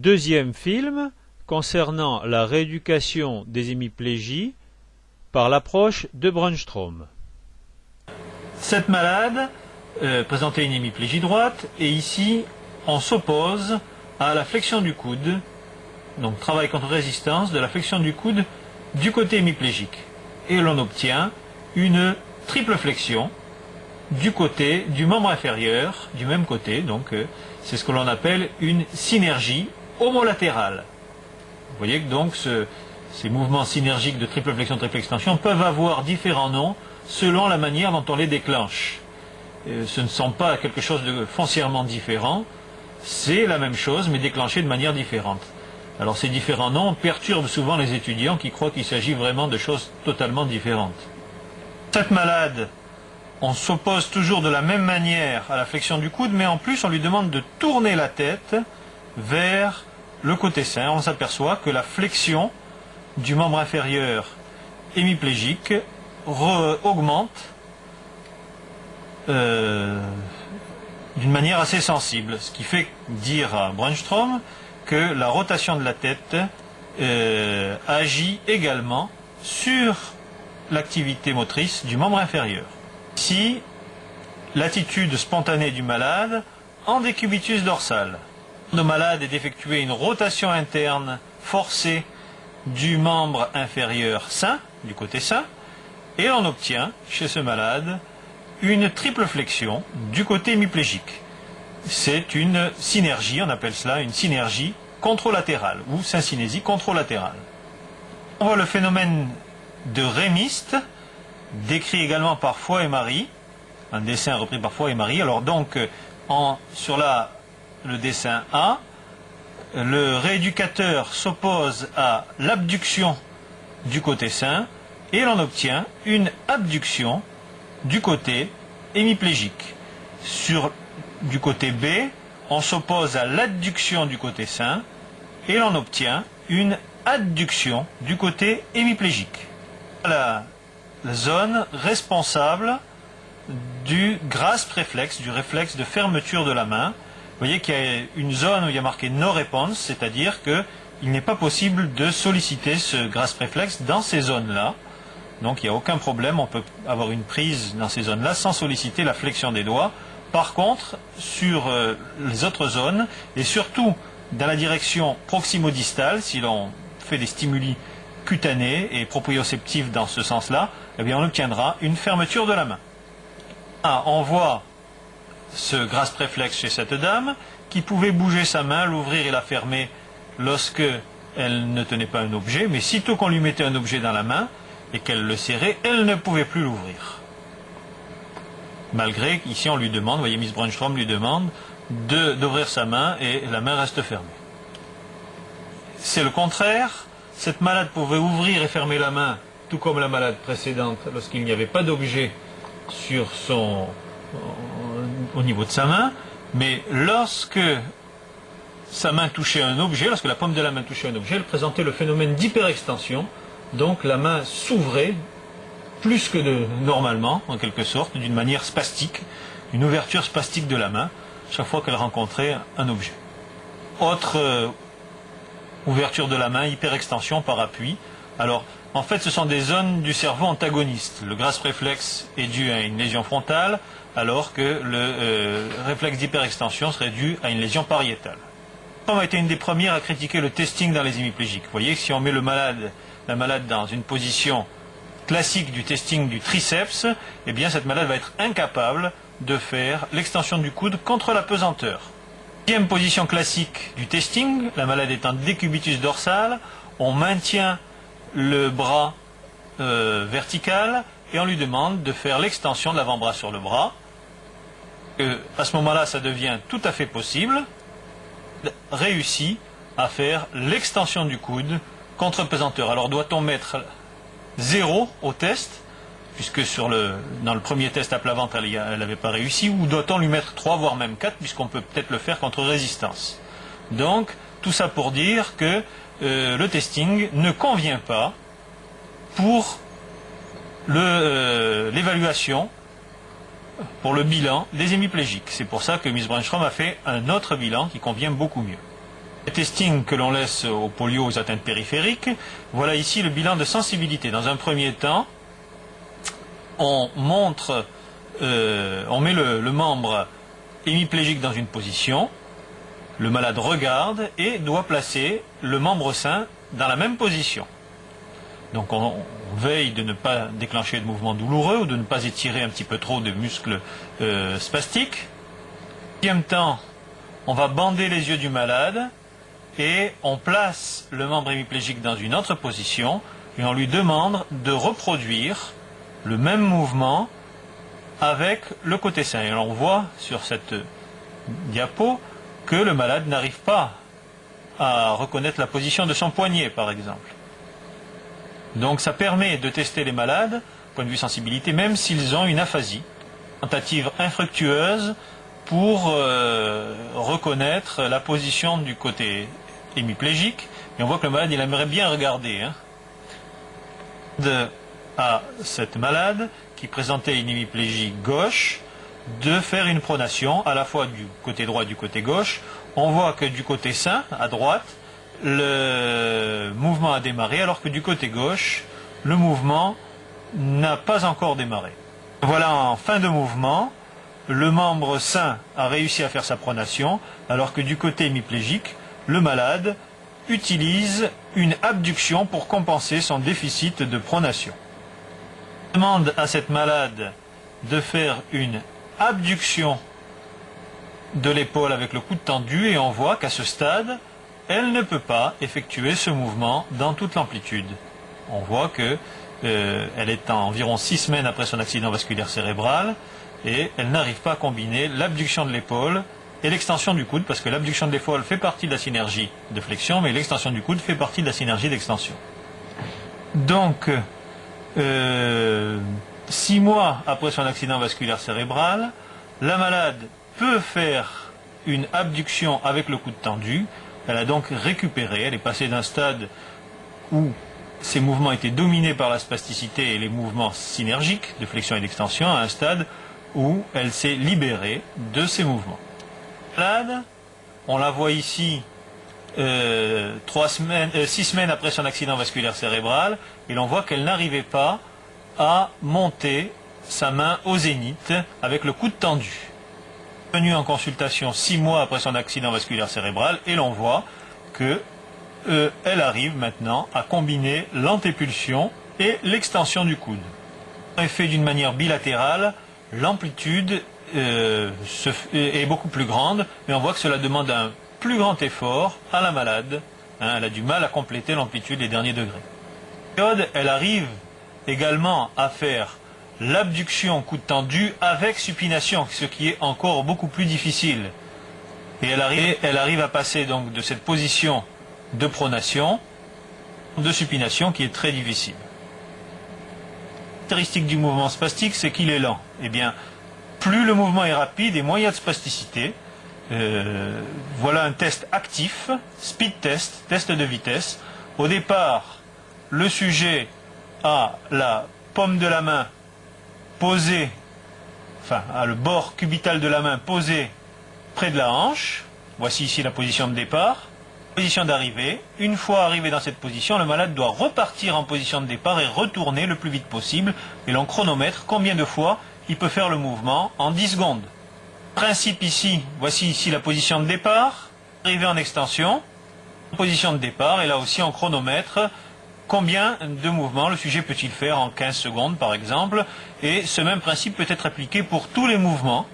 Deuxième film concernant la rééducation des hémiplégies par l'approche de Brunstrom. Cette malade euh, présentait une hémiplégie droite et ici on s'oppose à la flexion du coude, donc travail contre résistance de la flexion du coude du côté hémiplégique. Et l'on obtient une triple flexion du côté du membre inférieur, du même côté, donc euh, c'est ce que l'on appelle une synergie homolatérale. Vous voyez que donc ces mouvements synergiques de triple flexion, triple extension peuvent avoir différents noms selon la manière dont on les déclenche. Euh, ce ne sont pas quelque chose de foncièrement différent, c'est la même chose mais déclenché de manière différente. Alors ces différents noms perturbent souvent les étudiants qui croient qu'il s'agit vraiment de choses totalement différentes. Cette malade, on s'oppose toujours de la même manière à la flexion du coude, mais en plus on lui demande de tourner la tête vers le côté sain. On s'aperçoit que la flexion du membre inférieur hémiplégique augmente euh, d'une manière assez sensible, ce qui fait dire à Brunstrom que la rotation de la tête euh, agit également sur l'activité motrice du membre inférieur. Ici, l'attitude spontanée du malade en décubitus dorsal. Le malade est d'effectuer une rotation interne forcée du membre inférieur sain, du côté sain, et on obtient chez ce malade une triple flexion du côté hémiplégique c'est une synergie, on appelle cela une synergie contralatérale ou syncinésie contralatérale. On voit le phénomène de rémiste, décrit également par Foy et Marie, un dessin repris par Foy et Marie. Alors donc, sur la, le dessin A, le rééducateur s'oppose à l'abduction du côté sain et l'on obtient une abduction du côté hémiplégique. Sur du côté B, on s'oppose à l'adduction du côté sain et l'on obtient une adduction du côté hémiplégique. La, zone responsable du grasp réflexe, du réflexe de fermeture de la main. Vous voyez qu'il y a une zone où il y a marqué no response, c'est-à-dire qu'il n'est pas possible de solliciter ce grasp réflexe dans ces zones-là. Donc il n'y a aucun problème, on peut avoir une prise dans ces zones-là sans solliciter la flexion des doigts. Par contre, sur euh, les autres zones, et surtout dans la direction proximo-distale, si l'on fait des stimuli cutanés et proprioceptifs dans ce sens-là, eh bien on obtiendra une fermeture de la main. Ah, on voit ce grasp réflexe chez cette dame qui pouvait bouger sa main, l'ouvrir et la fermer lorsque elle ne tenait pas un objet, mais sitôt qu'on lui mettait un objet dans la main et qu'elle le serrait, elle ne pouvait plus l'ouvrir malgré qu'ici on lui demande, vous voyez Miss Brunstrom lui demande d'ouvrir sa main et la main reste fermée. C'est le contraire, cette malade pouvait ouvrir et fermer la main, tout comme la malade précédente, lorsqu'il n'y avait pas d'objet sur son, au niveau de sa main, mais lorsque sa main touchait un objet, lorsque la paume de la main touchait un objet, elle présentait le phénomène d'hyperextension, donc la main s'ouvrait plus que de, normalement, en quelque sorte, d'une manière spastique, une ouverture spastique de la main, chaque fois qu'elle rencontrait un objet. Autre euh, ouverture de la main, hyperextension par appui. Alors, en fait, ce sont des zones du cerveau antagonistes. Le grasp réflexe est dû à une lésion frontale, alors que le euh, réflexe d'hyperextension serait dû à une lésion pariétale. On a été une des premières à critiquer le testing dans les hémiplégiques. Vous voyez, si on met la malade dans une position classique du testing du triceps, eh bien cette malade va être incapable de faire l'extension du coude contre la pesanteur. Deuxième position classique du testing, la malade en décubitus dorsal, on maintient le bras euh, vertical et on lui demande de faire l'extension de l'avant-bras sur le bras. À ce moment-là, ça devient tout à fait possible, réussi à faire l'extension du coude contre pesanteur. Alors doit-on mettre 0 au test, puisque dans le premier test à plat ventre, elle n'avait pas réussi, ou doit-on lui mettre 3, voire même 4, puisqu'on peut peut-être le faire contre résistance? Donc, tout ça pour dire que euh, le testing ne convient pas pour euh, l'évaluation, pour le bilan des hémiplégiques. C'est pour ça que Miss Branchrom a fait un autre bilan qui convient beaucoup mieux. Les testings que l'on laisse au polio aux atteintes périphériques, voilà ici le bilan de sensibilité. Dans un premier temps, on montre, euh, on met le, le membre hémiplégique dans une position, le malade regarde et doit placer le membre sain dans la même position. Donc on, veille de ne pas déclencher de mouvements douloureux ou de ne pas étirer un petit peu trop de muscles euh, spastiques. Deuxième temps, on va bander les yeux du malade et on place le membre hémiplégique dans une autre position et on lui demande de reproduire le même mouvement avec le côté sain. Et on voit sur cette diapo que le malade n'arrive pas à reconnaître la position de son poignet, par exemple. Donc ça permet de tester les malades, point de vue sensibilité, même s'ils ont une aphasie. Tentative infructueuse pour euh, reconnaître la position du côté hémiplégique. Et on voit que le malade, il aimerait bien regarder. Hein. De, à cette malade qui présentait une hémiplégie gauche, de faire une pronation à la fois du côté droit et du côté gauche. On voit que du côté sain, à droite, le mouvement a démarré, alors que du côté gauche, le mouvement n'a pas encore démarré. Voilà en fin de mouvement, le membre sain a réussi à faire sa pronation, alors que du côté hémiplégique, le malade utilise une abduction pour compenser son déficit de pronation. On demande à cette malade de faire une abduction de l'épaule avec le coude tendu et on voit qu'à ce stade, elle ne peut pas effectuer ce mouvement dans toute l'amplitude. On voit que euh, est environ six semaines après son accident vasculaire cérébral et elle n'arrive pas à combiner l'abduction de l'épaule et l'extension du coude parce que l'abduction de l'épaule fait partie de la synergie de flexion mais l'extension du coude fait partie de la synergie d'extension. Donc, euh, six mois après son accident vasculaire cérébral, la malade peut faire une abduction avec le coude tendu. Elle a donc récupéré, elle est passée d'un stade où ses mouvements étaient dominés par la spasticité et les mouvements synergiques de flexion et d'extension à un stade où elle s'est libérée de ces mouvements. On la voit ici euh, euh, six semaines après son accident vasculaire cérébral, et l'on voit qu'elle n'arrivait pas à monter sa main au zénith avec le coude tendu. Venu en consultation six mois après son accident vasculaire cérébral et l'on voit que euh, elle arrive maintenant à combiner l'antépulsion et l'extension du coude. est fait d'une manière bilatérale, l'amplitude euh, est beaucoup plus grande, mais on voit que cela demande un plus grand effort à la malade. Hein, elle a du mal à compléter l'amplitude des derniers degrés. Elle arrive également à faire l'abduction coude tendu avec supination, ce qui est encore beaucoup plus difficile. Et elle arrive, elle arrive à passer donc de cette position de pronation, de supination qui est très difficile. La caractéristique du mouvement spastique, c'est qu'il est lent. Eh bien, plus le mouvement est rapide et moins il y a de spasticité. Euh, voilà un test actif, speed test, test de vitesse. Au départ, le sujet a la paume de la main posée, enfin, a le bord cubital de la main posé près de la hanche. Voici ici la position de départ. Position d'arrivée. Une fois arrivé dans cette position, le malade doit repartir en position de départ et retourner le plus vite possible. Et l'on chronomètre combien de fois il peut faire le mouvement en 10 secondes. Principe ici, voici ici la position de départ. Arrivée en extension. Position de départ et là aussi en chronomètre combien de mouvements le sujet peut-il faire en 15 secondes par exemple? Et ce même principe peut être appliqué pour tous les mouvements